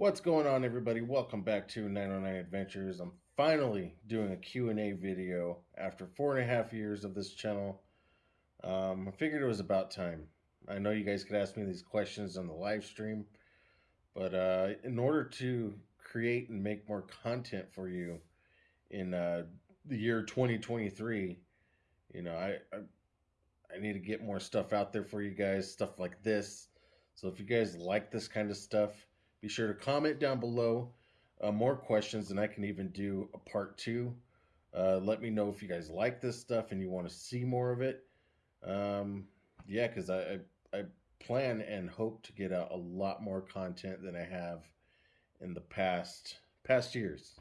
What's going on everybody? Welcome back to 909 Adventures. I'm finally doing a Q&A video after four and a half years of this channel. Um, I figured it was about time. I know you guys could ask me these questions on the live stream, but uh, in order to create and make more content for you in uh, the year 2023, you know, I, I I need to get more stuff out there for you guys, stuff like this. So if you guys like this kind of stuff, be sure to comment down below uh, more questions, and I can even do a part two. Uh, let me know if you guys like this stuff and you want to see more of it. Um, yeah, because I, I, I plan and hope to get out a lot more content than I have in the past past years.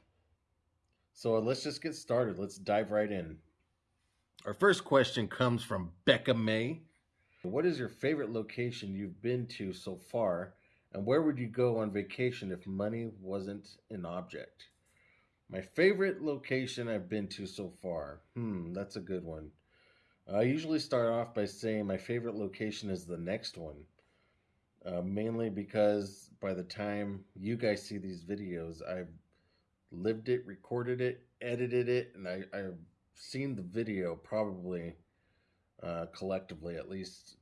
So let's just get started. Let's dive right in. Our first question comes from Becca May. What is your favorite location you've been to so far? And where would you go on vacation if money wasn't an object? My favorite location I've been to so far. Hmm, that's a good one. I usually start off by saying my favorite location is the next one. Uh, mainly because by the time you guys see these videos, I've lived it, recorded it, edited it, and I, I've seen the video probably uh, collectively at least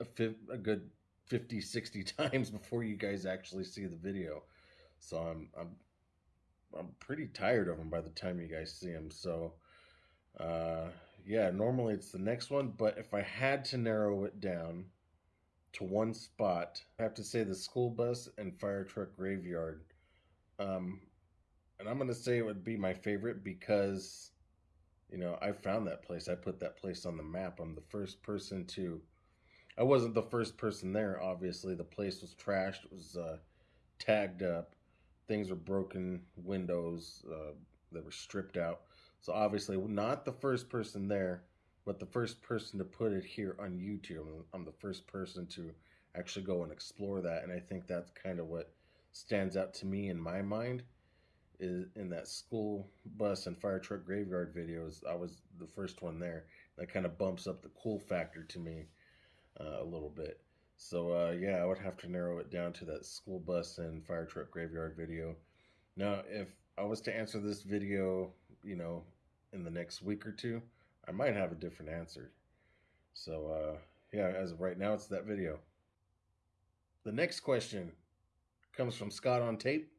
a, a good 50 60 times before you guys actually see the video so i'm i'm i'm pretty tired of them by the time you guys see them so uh yeah normally it's the next one but if i had to narrow it down to one spot i have to say the school bus and fire truck graveyard um and i'm going to say it would be my favorite because you know, I found that place. I put that place on the map. I'm the first person to. I wasn't the first person there. Obviously, the place was trashed. It was uh, tagged up. Things were broken. Windows uh, that were stripped out. So obviously, not the first person there, but the first person to put it here on YouTube. I'm the first person to actually go and explore that, and I think that's kind of what stands out to me in my mind is in that school bus and fire truck graveyard videos. I was the first one there. That kind of bumps up the cool factor to me a little bit. So uh, yeah, I would have to narrow it down to that school bus and fire truck graveyard video. Now, if I was to answer this video, you know, in the next week or two, I might have a different answer. So uh, yeah, as of right now, it's that video. The next question comes from Scott on tape.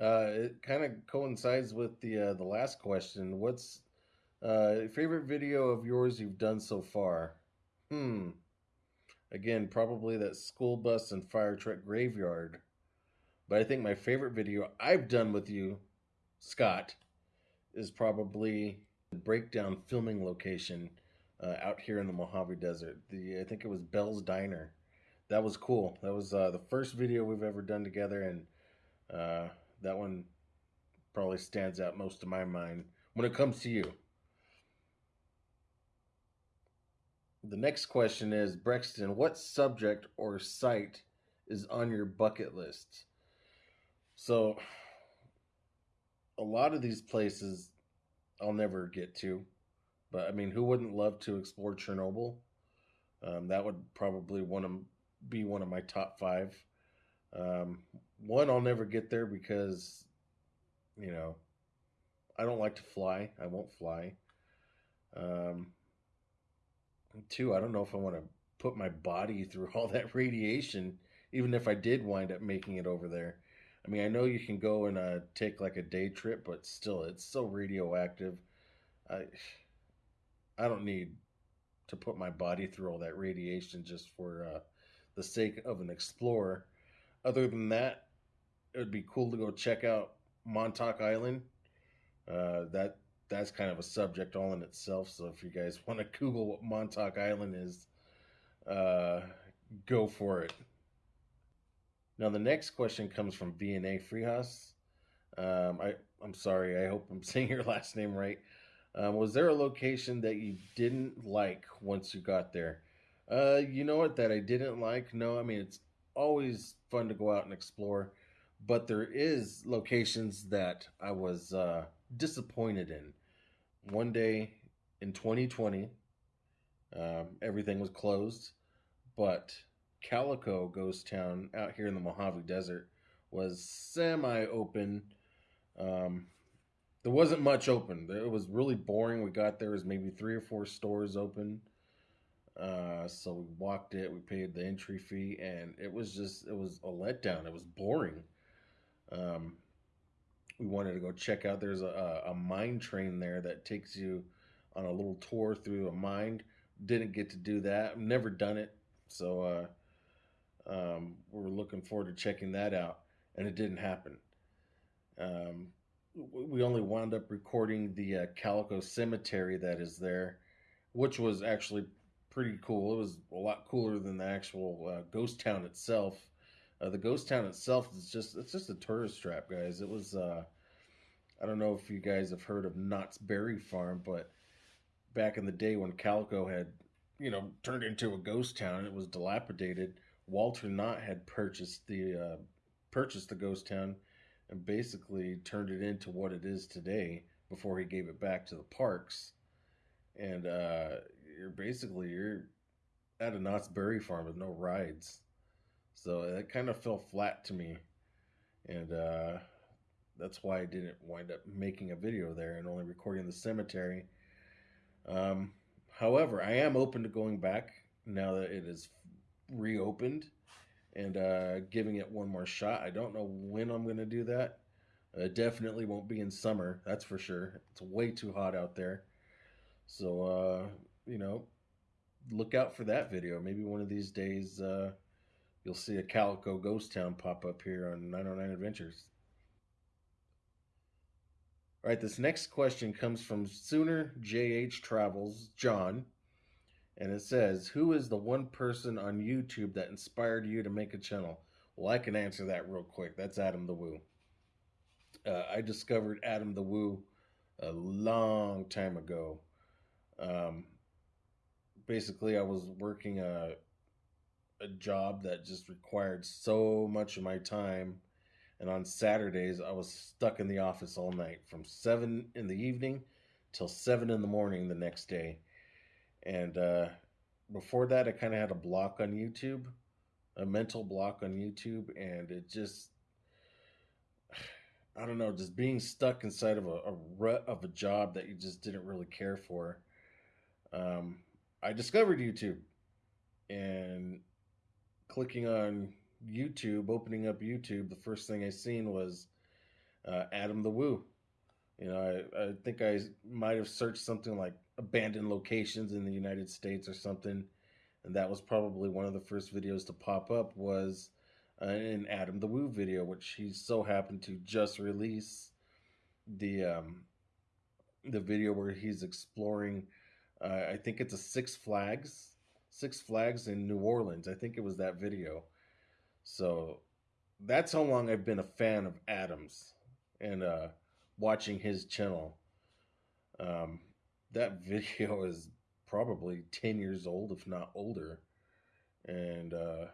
Uh, it kind of coincides with the uh, the last question. What's uh, favorite video of yours you've done so far? Hmm. Again, probably that school bus and fire truck graveyard. But I think my favorite video I've done with you, Scott, is probably the breakdown filming location uh, out here in the Mojave Desert. The I think it was Bell's Diner. That was cool. That was uh, the first video we've ever done together, and uh, that one probably stands out most to my mind when it comes to you. The next question is Brexton, what subject or site is on your bucket list? So, a lot of these places I'll never get to, but I mean, who wouldn't love to explore Chernobyl? Um, that would probably one of be one of my top five. Um, one, I'll never get there because, you know, I don't like to fly. I won't fly. Um, two, I don't know if I want to put my body through all that radiation, even if I did wind up making it over there. I mean, I know you can go and uh, take like a day trip, but still, it's so radioactive. I, I don't need to put my body through all that radiation just for uh, the sake of an explorer. Other than that, it would be cool to go check out Montauk Island. Uh, that that's kind of a subject all in itself. So if you guys want to Google what Montauk Island is, uh, go for it. Now the next question comes from VNA Freehouse. Um, I I'm sorry. I hope I'm saying your last name right. Um, was there a location that you didn't like once you got there? Uh, you know what that I didn't like? No, I mean it's always fun to go out and explore but there is locations that I was uh, disappointed in. One day in 2020, um, everything was closed, but Calico Ghost Town out here in the Mojave Desert was semi open. Um, there wasn't much open. It was really boring. We got there was maybe three or four stores open. Uh, so we walked it. We paid the entry fee, and it was just it was a letdown. It was boring. Um, we wanted to go check out. There's a, a mine train there that takes you on a little tour through a mine. Didn't get to do that. Never done it, so uh, um, we're looking forward to checking that out. And it didn't happen. Um, we only wound up recording the uh, Calico Cemetery that is there, which was actually pretty cool. It was a lot cooler than the actual uh, ghost town itself. Uh, the ghost town itself is just it's just a tourist trap, guys. It was uh, I don't know if you guys have heard of Knott's Berry Farm, but back in the day when Calico had you know turned into a ghost town, it was dilapidated. Walter Knott had purchased the uh, purchased the ghost town and basically turned it into what it is today before he gave it back to the parks. And uh, you're basically you're at a Knott's Berry Farm with no rides, so that kind of fell flat to me, and uh, that's why I didn't wind up making a video there and only recording the cemetery. Um, however, I am open to going back now that it is reopened and uh, giving it one more shot. I don't know when I'm going to do that. Uh, definitely won't be in summer, that's for sure. It's way too hot out there. So, uh, you know, look out for that video. Maybe one of these days uh, you'll see a Calico Ghost Town pop up here on 909 Adventures. All right, this next question comes from Sooner JH Travels, John and it says, Who is the one person on YouTube that inspired you to make a channel? Well, I can answer that real quick. That's Adam the Woo. Uh, I discovered Adam the Woo a long time ago. Um, basically, I was working a, a job that just required so much of my time. And on Saturdays, I was stuck in the office all night from 7 in the evening till 7 in the morning the next day and uh, before that, I kind of had a block on YouTube, a mental block on YouTube, and it just, I don't know, just being stuck inside of a, a rut of a job that you just didn't really care for. Um, I discovered YouTube and clicking on YouTube, opening up YouTube, the first thing I seen was uh, Adam the Woo. You know, I, I think I might have searched something like abandoned locations in the United States or something. And that was probably one of the first videos to pop up was uh, an Adam the Woo video, which he so happened to just release the um, the video where he's exploring. Uh, I think it's a Six Flags, Six Flags in New Orleans. I think it was that video. So that's how long I've been a fan of Adams and uh, watching his channel. Um, that video is probably 10 years old, if not older. And uh,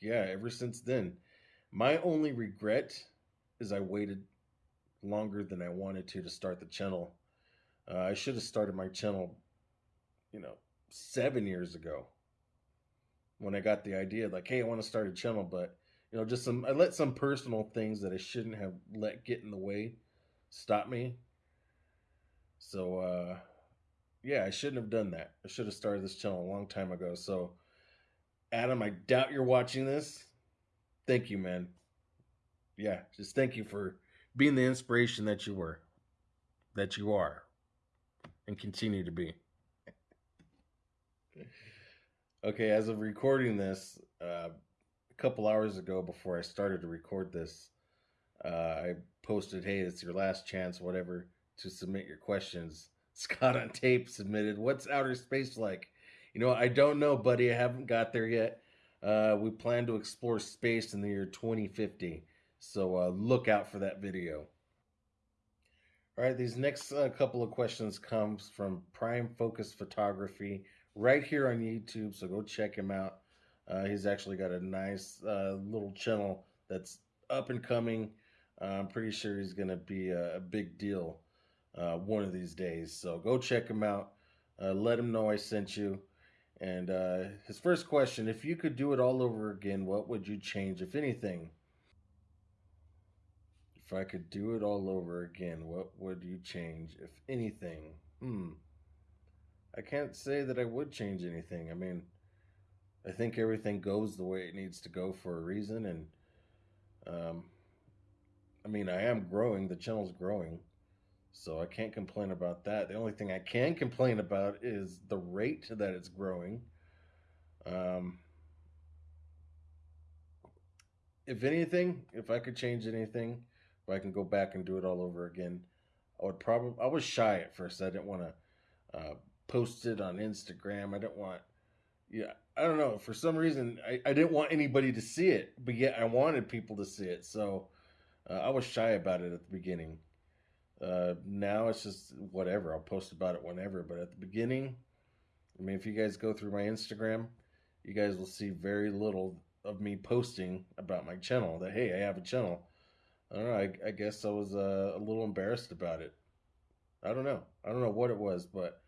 yeah, ever since then, my only regret is I waited longer than I wanted to to start the channel. Uh, I should have started my channel, you know, seven years ago when I got the idea, like, hey, I want to start a channel, but you know, just some I let some personal things that I shouldn't have let get in the way stop me. So uh yeah, I shouldn't have done that. I should have started this channel a long time ago. So, Adam, I doubt you're watching this. Thank you, man. Yeah, just thank you for being the inspiration that you were, that you are, and continue to be. Okay, as of recording this, uh, a couple hours ago before I started to record this, uh, I posted, hey, it's your last chance, whatever, to submit your questions Scott on tape submitted. What's outer space like? You know, I don't know, buddy. I haven't got there yet. Uh, we plan to explore space in the year 2050. So uh, look out for that video. All right, these next uh, couple of questions comes from Prime Focus Photography right here on YouTube. So go check him out. Uh, he's actually got a nice uh, little channel that's up and coming. I'm pretty sure he's going to be a, a big deal uh, one of these days. So go check him out. Uh, let him know I sent you. And uh, his first question if you could do it all over again, what would you change, if anything? If I could do it all over again, what would you change, if anything? Hmm. I can't say that I would change anything. I mean, I think everything goes the way it needs to go for a reason, and um, I mean, I am growing. The channel's growing, so I can't complain about that. The only thing I can complain about is the rate that it's growing. Um, if anything, if I could change anything, if I can go back and do it all over again, I would probably. I was shy at first. I didn't want to uh, post it on Instagram. I didn't want. Yeah, I don't know. For some reason, I, I didn't want anybody to see it, but yet I wanted people to see it. So uh, I was shy about it at the beginning. Uh, now it's just whatever. I'll post about it whenever. But at the beginning, I mean, if you guys go through my Instagram, you guys will see very little of me posting about my channel. That hey, I have a channel. I don't know. I, I guess I was uh, a little embarrassed about it. I don't know. I don't know what it was, but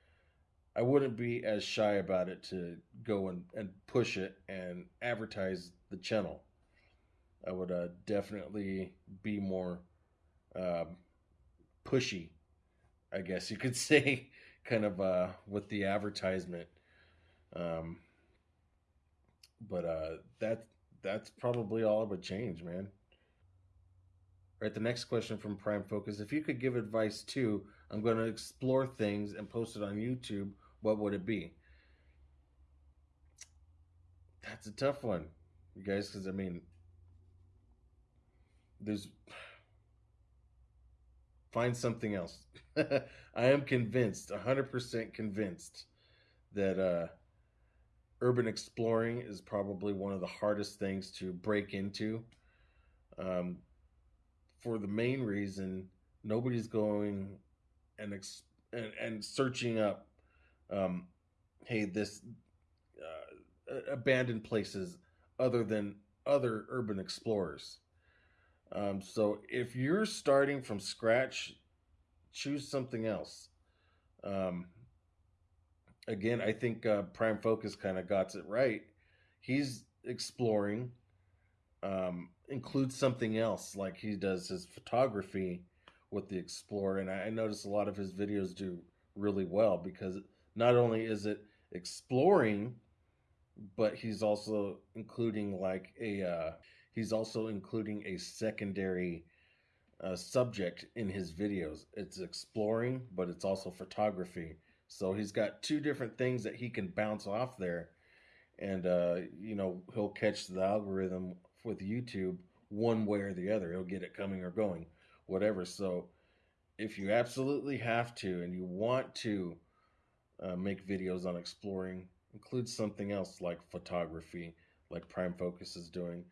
I wouldn't be as shy about it to go and, and push it and advertise the channel. I would uh, definitely be more um, pushy, I guess you could say, kind of uh, with the advertisement. Um, but uh, that that's probably all I would change, man. All right, the next question from Prime Focus: If you could give advice to, I'm going to explore things and post it on YouTube. What would it be? That's a tough one, you guys, because I mean, there's find something else. I am convinced, 100% convinced that uh, urban exploring is probably one of the hardest things to break into. Um, for the main reason, nobody's going and, ex- and, and searching up, um, hey, this uh, abandoned places other than other urban explorers. Um, so if you're starting from scratch, choose something else. Um, again, I think uh, Prime Focus kind of got it right. He's exploring, um, includes something else, like he does his photography with the Explorer, and I, I notice a lot of his videos do really well because not only is it exploring, but he's also including like a uh, he's also including a secondary uh, subject in his videos. It's exploring, but it's also photography. So he's got two different things that he can bounce off there, and uh, you know he'll catch the algorithm with YouTube one way or the other. He'll get it coming or going, whatever. So if you absolutely have to and you want to uh, make videos on exploring, include something else like photography, like Prime Focus is doing.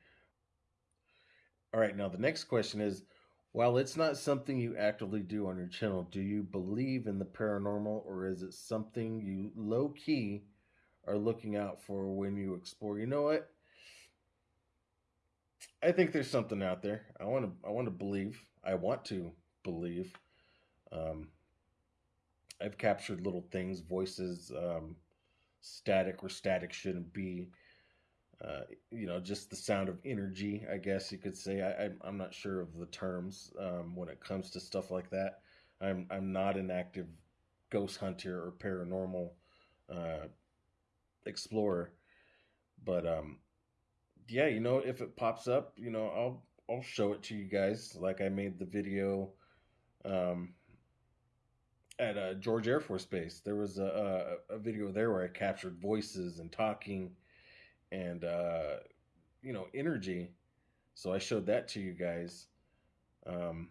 All right, now the next question is while it's not something you actively do on your channel, do you believe in the paranormal or is it something you low key are looking out for when you explore? You know what? I think there's something out there. I want to I want to believe. I want to believe. Um, I've captured little things, voices, um, static where static shouldn't be. Uh, you know, just the sound of energy, I guess you could say. I, am not sure of the terms um, when it comes to stuff like that. I'm, I'm not an active ghost hunter or paranormal uh, explorer, but um, yeah, you know, if it pops up, you know, I'll I'll show it to you guys. Like I made the video um, at uh, George Air Force Base. There was a, a, a video there where I captured voices and talking and uh, you know energy. So I showed that to you guys. Um,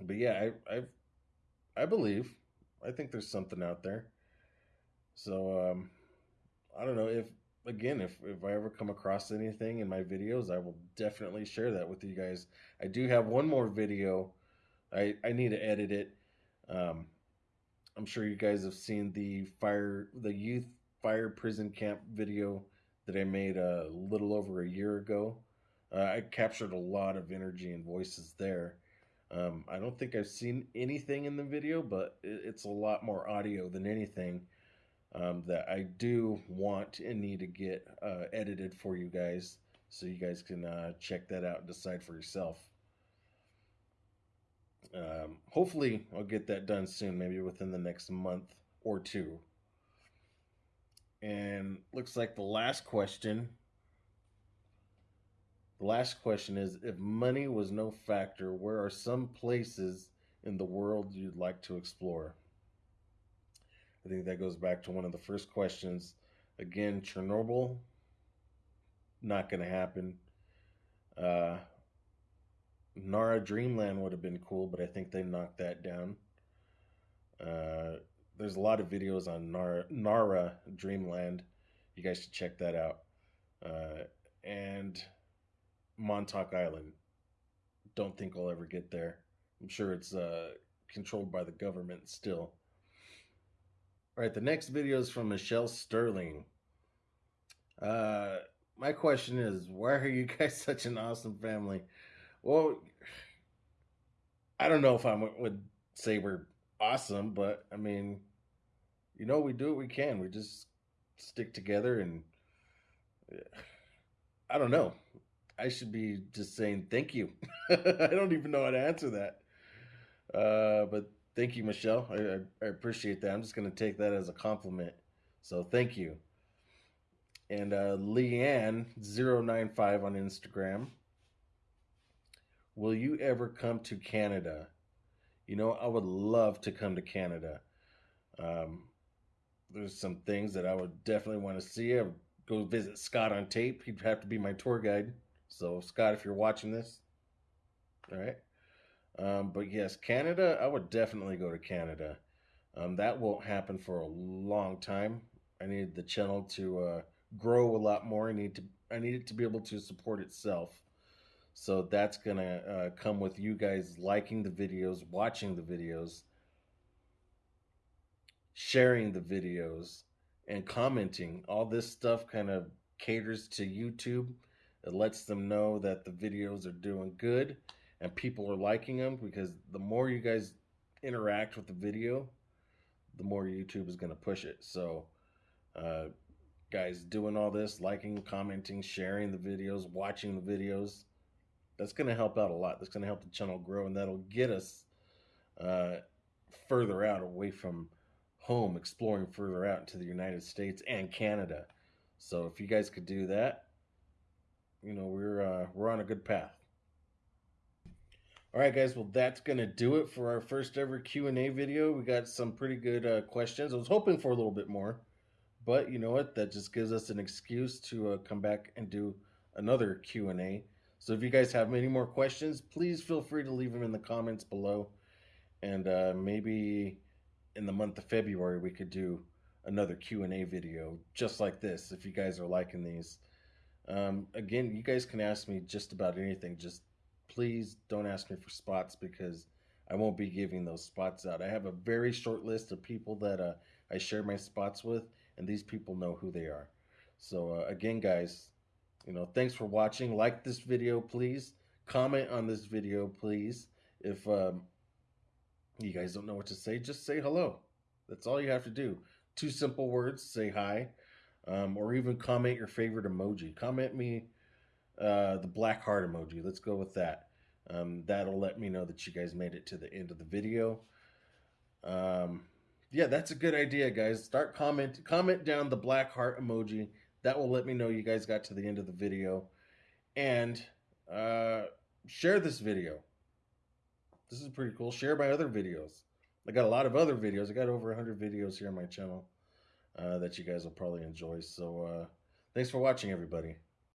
but yeah, I I I believe. I think there's something out there. So um, I don't know if again if if I ever come across anything in my videos, I will definitely share that with you guys. I do have one more video. I I need to edit it. Um, I'm sure you guys have seen the fire the youth fire prison camp video that I made a little over a year ago. Uh, I captured a lot of energy and voices there. Um, I don't think I've seen anything in the video, but it's a lot more audio than anything um, that I do want and need to get uh, edited for you guys so you guys can uh, check that out and decide for yourself. Um, hopefully, I'll get that done soon, maybe within the next month or two. And looks like the last question. The last question is If money was no factor, where are some places in the world you'd like to explore? I think that goes back to one of the first questions. Again, Chernobyl, not going to happen. Uh, Nara Dreamland would have been cool, but I think they knocked that down. Uh, there's a lot of videos on Nara, Nara Dreamland. You guys should check that out. Uh, and Montauk Island. Don't think I'll ever get there. I'm sure it's uh, controlled by the government still. All right, the next video is from Michelle Sterling. Uh, my question is, why are you guys such an awesome family? Well, I don't know if I would say we're awesome, but I mean, you know, we do what we can. We just stick together and I don't know. I should be just saying thank you. I don't even know how to answer that. Uh, but thank you, Michelle. I, I, I appreciate that. I'm just going to take that as a compliment. So thank you. And uh, Leanne095 on Instagram. Will you ever come to Canada? You know, I would love to come to Canada. Um, there's some things that I would definitely want to see. I would go visit Scott on tape. He'd have to be my tour guide. So, Scott, if you're watching this, all right. Um, but yes, Canada, I would definitely go to Canada. Um, that won't happen for a long time. I need the channel to uh, grow a lot more. I need to I need it to be able to support itself. So that's gonna uh, come with you guys liking the videos, watching the videos, sharing the videos, and commenting. All this stuff kind of caters to YouTube. It lets them know that the videos are doing good and people are liking them because the more you guys interact with the video, the more YouTube is going to push it. So, uh, guys, doing all this, liking, commenting, sharing the videos, watching the videos, that's going to help out a lot. That's going to help the channel grow, and that'll get us uh, further out away from home, exploring further out into the United States and Canada. So if you guys could do that, you know we're uh, we're on a good path. All right, guys. Well, that's gonna do it for our first ever Q and A video. We got some pretty good uh, questions. I was hoping for a little bit more, but you know what? That just gives us an excuse to uh, come back and do another Q and A. So if you guys have any more questions, please feel free to leave them in the comments below. And uh, maybe in the month of February, we could do another Q&A video just like this if you guys are liking these. Um, again, you guys can ask me just about anything. Just please don't ask me for spots because I won't be giving those spots out. I have a very short list of people that uh, I share my spots with, and these people know who they are. So uh, again, guys, you know, thanks for watching. Like this video, please. Comment on this video, please. If um, you guys don't know what to say, just say hello. That's all you have to do. Two simple words, say hi. Um, or even comment your favorite emoji. Comment me uh, the black heart emoji. Let's go with that. Um, that'll let me know that you guys made it to the end of the video. Um, yeah, that's a good idea, guys. Start comment comment down the black heart emoji that will let me know you guys got to the end of the video. And uh, share this video. This is pretty cool. Share my other videos. I got a lot of other videos. I got over 100 videos here on my channel uh, that you guys will probably enjoy. So uh, thanks for watching, everybody.